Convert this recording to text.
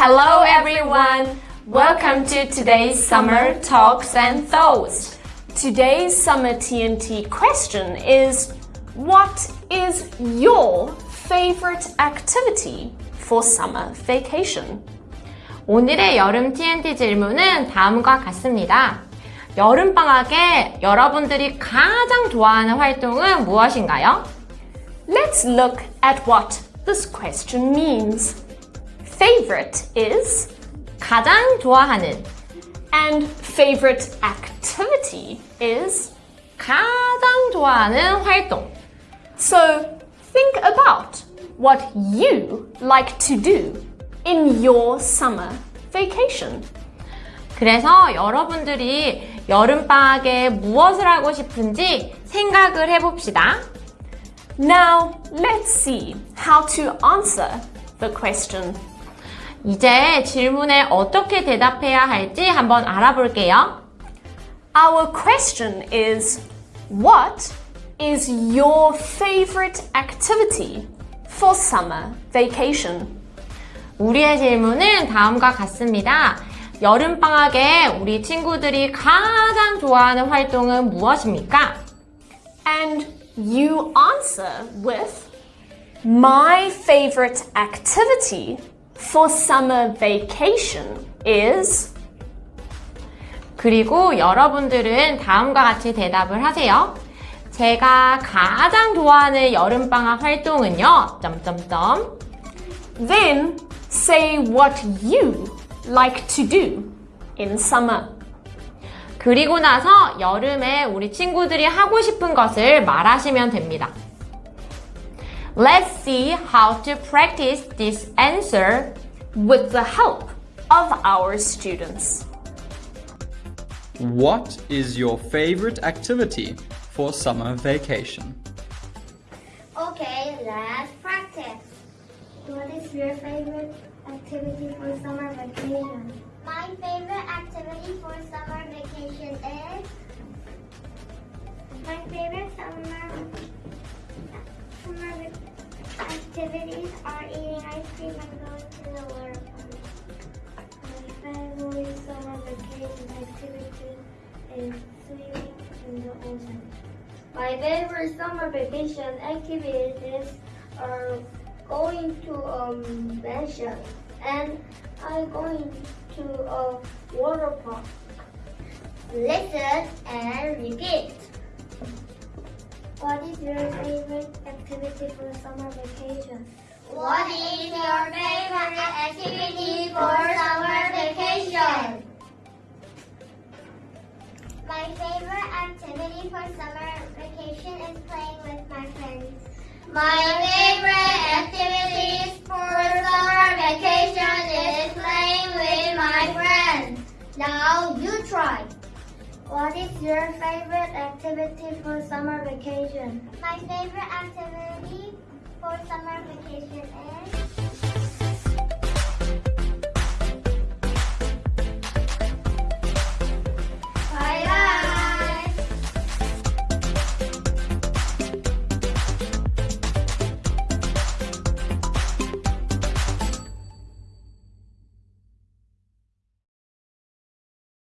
Hello everyone! Welcome to today's Summer Talks and Thoughts. Today's Summer TNT question is What is your favorite activity for summer vacation? 오늘의 여름 TNT 질문은 다음과 같습니다. 여름방학에 여러분들이 가장 좋아하는 활동은 무엇인가요? Let's look at what this question means. Favorite is 가장 좋아하는 and favorite activity is 가장 좋아하는 활동. So think about what you like to do in your summer vacation. 그래서 여러분들이 여름방학에 무엇을 하고 싶은지 생각을 해봅시다. Now let's see how to answer the question. 이제 질문에 어떻게 대답해야 할지 한번 알아볼게요. Our question is What is your favorite activity for summer vacation? 우리의 질문은 다음과 같습니다. 여름방학에 우리 친구들이 가장 좋아하는 활동은 무엇입니까? And you answer with My favorite activity for summer vacation is 그리고 여러분들은 다음과 같이 대답을 하세요. 제가 가장 좋아하는 여름방학 활동은요. 점점점. Then say what you like to do in summer. 그리고 나서 여름에 우리 친구들이 하고 싶은 것을 말하시면 됩니다. Let's see how to practice this answer with the help of our students. What is your favorite activity for summer vacation? Okay, let's practice. What is your favorite activity for summer vacation? My favorite activity for summer vacation is My favorite activities are eating ice cream and going to the water park. My favorite summer vacation activity is swimming in the ocean. My favorite summer vacation activities are going to um mansion and I going to a water park. listen and repeat. What is your favorite activity for summer vacation? What is your favorite activity for summer vacation? My favorite activity for summer vacation is playing with my friends. My favorite activities for summer vacation is playing with my friends. Now you try. What is your favorite activity for summer vacation? My favorite activity for summer vacation is